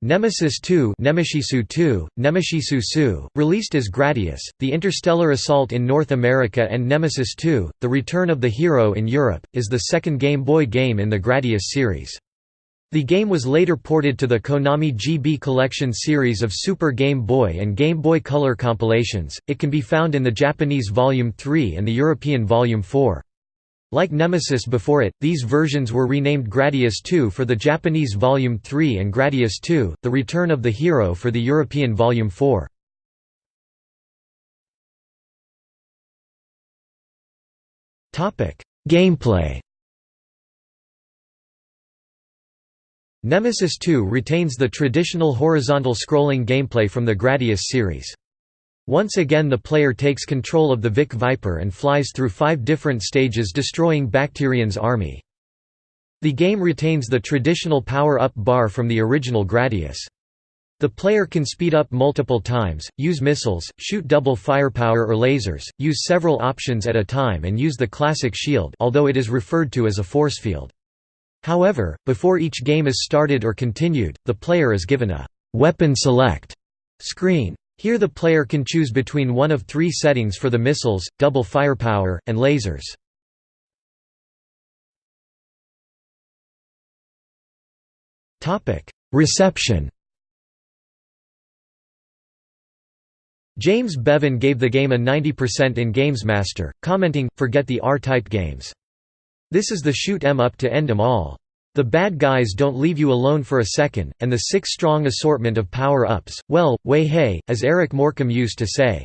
Nemesis 2 Nemeshisu 2, Nemeshisu Su, released as Gradius, The Interstellar Assault in North America and Nemesis 2, The Return of the Hero in Europe, is the second Game Boy game in the Gradius series. The game was later ported to the Konami GB Collection series of Super Game Boy and Game Boy Color compilations, it can be found in the Japanese Volume 3 and the European Volume 4. Like Nemesis before it, these versions were renamed Gradius 2 for the Japanese Volume 3 and Gradius 2, The Return of the Hero for the European Volume 4. Gameplay Nemesis 2 retains the traditional horizontal scrolling gameplay from the Gradius series. Once again the player takes control of the Vic Viper and flies through five different stages destroying Bacterion's army. The game retains the traditional power-up bar from the original Gradius. The player can speed up multiple times, use missiles, shoot double firepower or lasers, use several options at a time and use the classic shield although it is referred to as a force field. However, before each game is started or continued, the player is given a «weapon select» screen. Here the player can choose between one of three settings for the missiles, double firepower, and lasers. Reception James Bevan gave the game a 90% in GamesMaster, commenting, forget the R-type games. This is the shoot 'em up to end 'em all. The bad guys don't leave you alone for a second, and the six-strong assortment of power-ups, well, way hey, as Eric Morecambe used to say.